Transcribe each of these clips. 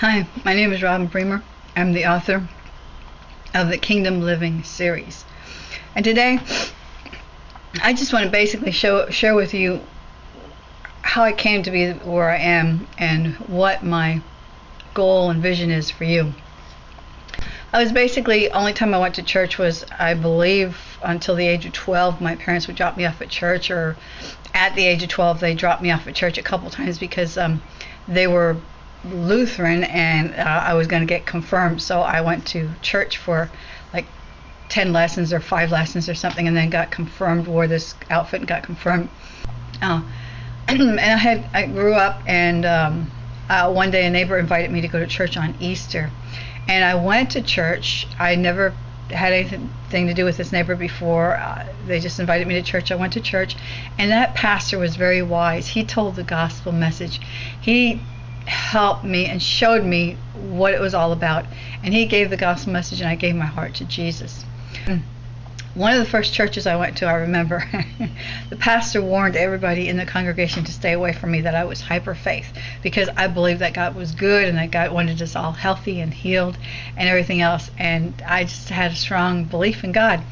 Hi, my name is Robin Bremer. I'm the author of the Kingdom Living series. And today, I just want to basically show, share with you how I came to be where I am and what my goal and vision is for you. I was basically only time I went to church was I believe until the age of 12 my parents would drop me off at church or at the age of 12 they dropped me off at church a couple times because um, they were Lutheran and uh, I was going to get confirmed so I went to church for like 10 lessons or 5 lessons or something and then got confirmed wore this outfit and got confirmed uh, and I had I grew up and um, uh, one day a neighbor invited me to go to church on Easter and I went to church I never had anything to do with this neighbor before. Uh, they just invited me to church. I went to church, and that pastor was very wise. He told the gospel message. He helped me and showed me what it was all about. And he gave the gospel message, and I gave my heart to Jesus. One of the first churches I went to, I remember, the pastor warned everybody in the congregation to stay away from me that I was hyper faith because I believed that God was good and that God wanted us all healthy and healed and everything else. And I just had a strong belief in God.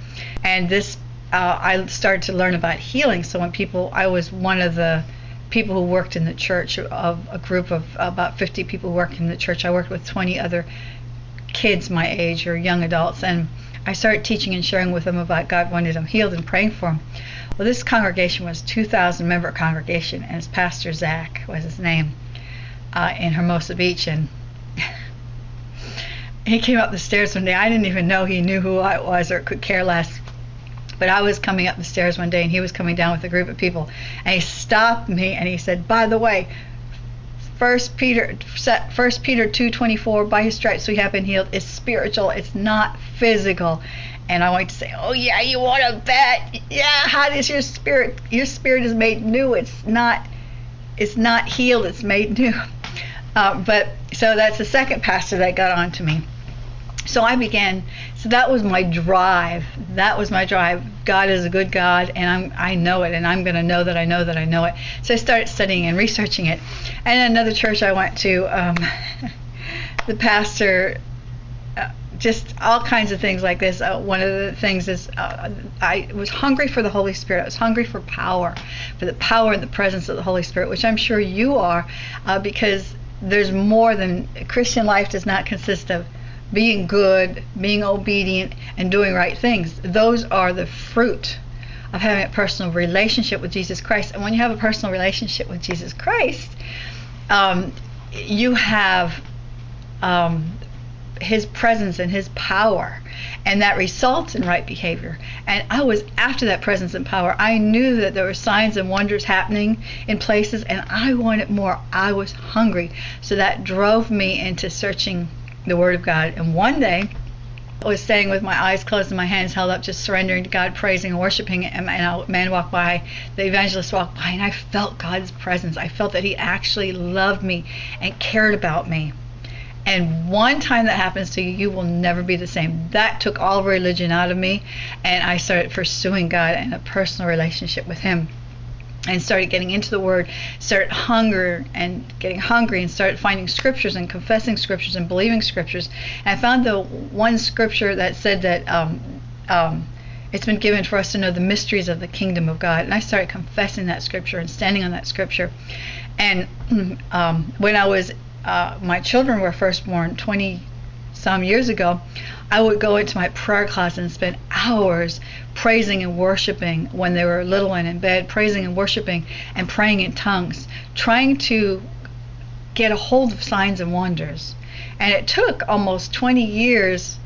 And this, uh, I started to learn about healing. So when people, I was one of the people who worked in the church of a group of about 50 people worked in the church. I worked with 20 other kids my age or young adults and I started teaching and sharing with them about God wanted them healed and praying for them. Well, this congregation was 2,000 member congregation, and his pastor Zach was his name uh, in Hermosa Beach, and he came up the stairs one day. I didn't even know he knew who I was or could care less. But I was coming up the stairs one day, and he was coming down with a group of people, and he stopped me and he said, "By the way, First Peter, First Peter two twenty four. By His stripes we have been healed. It's spiritual. It's not physical. And I want to say, oh yeah, you want to bet? Yeah. How does your spirit? Your spirit is made new. It's not. It's not healed. It's made new. Uh, but so that's the second pastor that got on to me. So I began. So that was my drive. That was my drive. God is a good God, and I'm I know it, and I'm going to know that I know that I know it. So I started studying and researching it. And another church I went to, um, the pastor uh, just all kinds of things like this. Uh, one of the things is uh, I was hungry for the Holy Spirit. I was hungry for power, for the power and the presence of the Holy Spirit, which I'm sure you are, uh, because there's more than Christian life does not consist of being good, being obedient, and doing right things. Those are the fruit of having a personal relationship with Jesus Christ. And when you have a personal relationship with Jesus Christ, um, you have um, His presence and His power, and that results in right behavior. And I was after that presence and power. I knew that there were signs and wonders happening in places, and I wanted more. I was hungry, so that drove me into searching the Word of God. And one day, I was standing with my eyes closed and my hands held up, just surrendering to God, praising and worshiping. And a man walked by, the evangelist walked by, and I felt God's presence. I felt that He actually loved me and cared about me. And one time that happens to you, you will never be the same. That took all religion out of me, and I started pursuing God and a personal relationship with Him and started getting into the word started hunger and getting hungry and started finding scriptures and confessing scriptures and believing scriptures. And i found the one scripture that said that um, um, it's been given for us to know the mysteries of the kingdom of god. And i started confessing that scripture and standing on that scripture. And um, when i was uh, my children were first born 20 some years ago I would go into my prayer closet and spend hours praising and worshiping when they were little and in bed, praising and worshiping and praying in tongues, trying to get a hold of signs and wonders. And it took almost 20 years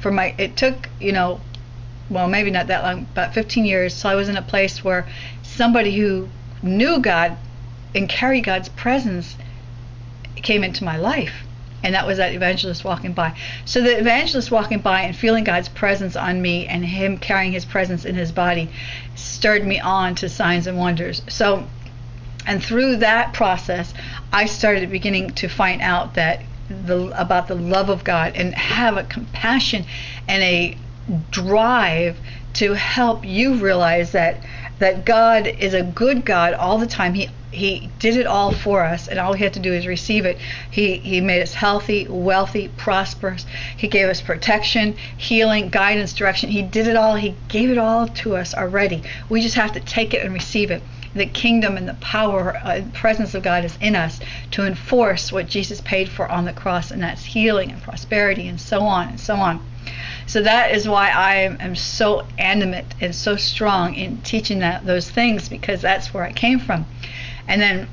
for my, it took, you know, well, maybe not that long, about 15 years. So I was in a place where somebody who knew God and carried God's presence came into my life and that was that evangelist walking by. So the evangelist walking by and feeling God's presence on me and him carrying his presence in his body stirred me on to signs and wonders. So and through that process, I started beginning to find out that the about the love of God and have a compassion and a drive to help you realize that that God is a good God all the time. He he did it all for us and all we had to do is receive it. He he made us healthy, wealthy, prosperous. He gave us protection, healing, guidance, direction. He did it all. He gave it all to us already. We just have to take it and receive it the kingdom and the power and uh, presence of God is in us to enforce what Jesus paid for on the cross, and that's healing and prosperity and so on and so on. So that is why I am so animate and so strong in teaching that those things because that's where I came from. And then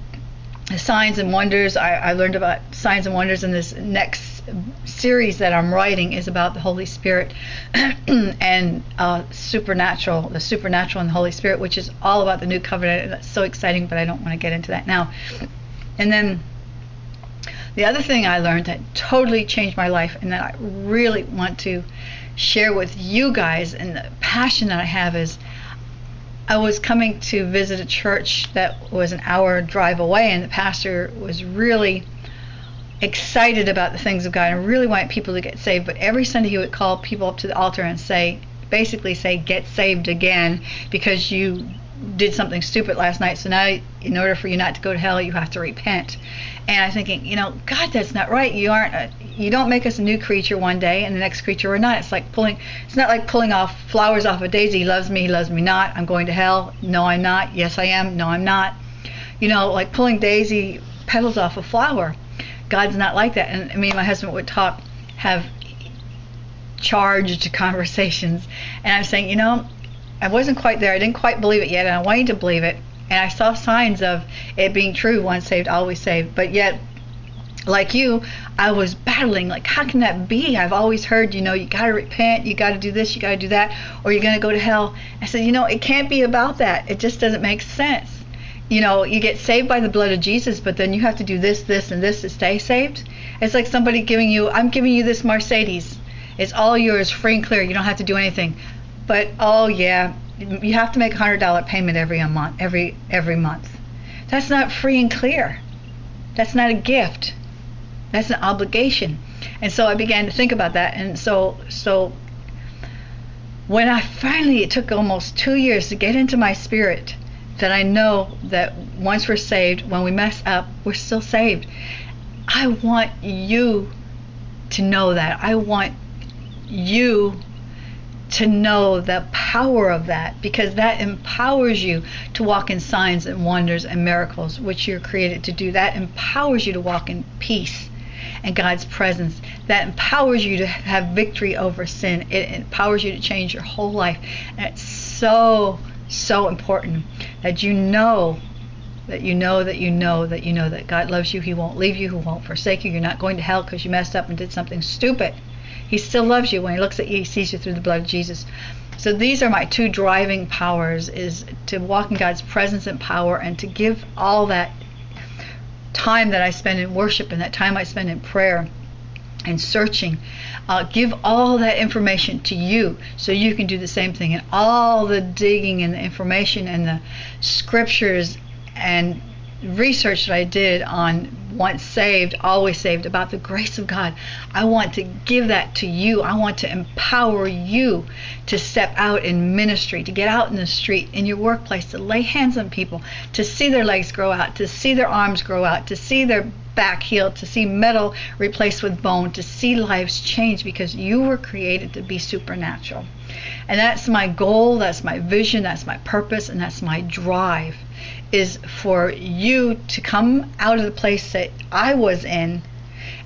signs and wonders, I, I learned about signs and wonders in this next series that I'm writing is about the Holy Spirit and uh, supernatural, the supernatural and the Holy Spirit, which is all about the new covenant. That's so exciting, but I don't want to get into that now. And then the other thing I learned that totally changed my life and that I really want to share with you guys and the passion that I have is I was coming to visit a church that was an hour drive away, and the pastor was really excited about the things of God and really wanted people to get saved. But every Sunday he would call people up to the altar and say, basically say, get saved again because you did something stupid last night. So now, in order for you not to go to hell, you have to repent. And I'm thinking, you know, God, that's not right. You aren't. A, you don't make us a new creature one day and the next creature we're not. It's like pulling. It's not like pulling off flowers off a daisy. He loves me. He loves me not. I'm going to hell. No, I'm not. Yes, I am. No, I'm not. You know, like pulling daisy petals off a flower. God's not like that. And me and my husband would talk, have charged conversations, and I'm saying, you know, I wasn't quite there. I didn't quite believe it yet, and I wanted to believe it. And I saw signs of it being true once saved, always saved. But yet, like you, I was battling, like, how can that be? I've always heard, you know, you got to repent, you got to do this, you got to do that, or you're going to go to hell. I said, you know, it can't be about that. It just doesn't make sense you know, you get saved by the blood of Jesus, but then you have to do this, this, and this to stay saved. It's like somebody giving you, I'm giving you this Mercedes. It's all yours, free and clear. You don't have to do anything. But oh yeah, you have to make a hundred dollar payment every month, every every month. That's not free and clear. That's not a gift. That's an obligation. And so I began to think about that. And so so when I finally, it took almost two years to get into my spirit that I know that once we're saved, when we mess up, we're still saved. I want you to know that. I want you to know the power of that because that empowers you to walk in signs and wonders and miracles, which you're created to do. That empowers you to walk in peace and God's presence. That empowers you to have victory over sin. It empowers you to change your whole life. And it's so so important that you know that you know that you know that you know that God loves you. He won't leave you. He won't forsake you. You're not going to hell because you messed up and did something stupid. He still loves you. When he looks at you, he sees you through the blood of Jesus. So these are my two driving powers is to walk in God's presence and power and to give all that time that I spend in worship and that time I spend in prayer and searching uh, give all that information to you so you can do the same thing and all the digging and the information and the scriptures and research that I did on once saved, always saved about the grace of God. I want to give that to you. I want to empower you to step out in ministry, to get out in the street, in your workplace, to lay hands on people, to see their legs grow out, to see their arms grow out, to see their back healed, to see metal replaced with bone, to see lives change because you were created to be supernatural. And that's my goal, that's my vision, that's my purpose, and that's my drive is for you to come out of the place that I was in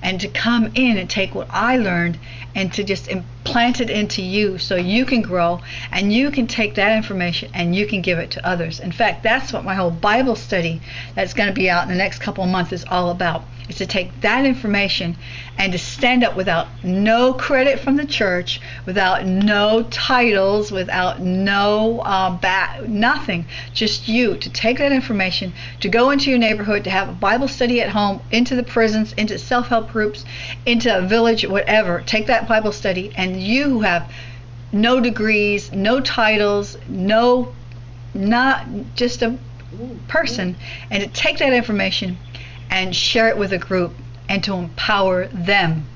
and to come in and take what I learned and to just implant it into you so you can grow and you can take that information and you can give it to others. In fact, that's what my whole Bible study that's going to be out in the next couple of months is all about is to take that information and to stand up without no credit from the church, without no titles, without no uh, nothing, just you to take that information, to go into your neighborhood, to have a Bible study at home, into the prisons, into self-help groups, into a village, whatever. Take that Bible study, and you who have no degrees, no titles, no, not just a person, and to take that information and share it with a group and to empower them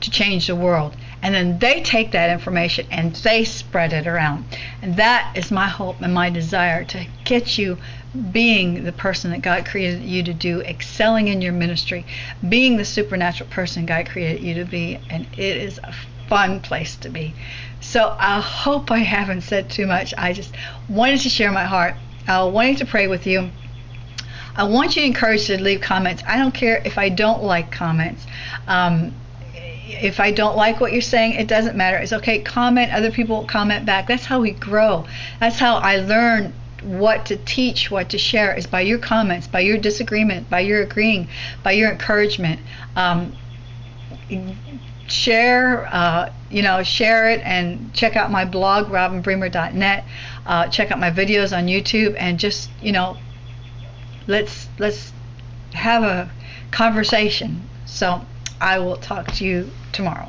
to change the world and then they take that information and they spread it around. And that is my hope and my desire to get you being the person that God created you to do, excelling in your ministry, being the supernatural person God created you to be, and it is a fun place to be. So I hope I haven't said too much. I just wanted to share my heart. I wanted to pray with you. I want you to encourage to leave comments. I don't care if I don't like comments. Um, if I don't like what you're saying, it doesn't matter. It's okay. Comment. Other people comment back. That's how we grow. That's how I learn what to teach, what to share is by your comments, by your disagreement, by your agreeing, by your encouragement. Um, share, uh, you know, share it and check out my blog, robinbremer.net. Uh, check out my videos on YouTube and just, you know, let's let's have a conversation. So I will talk to you tomorrow.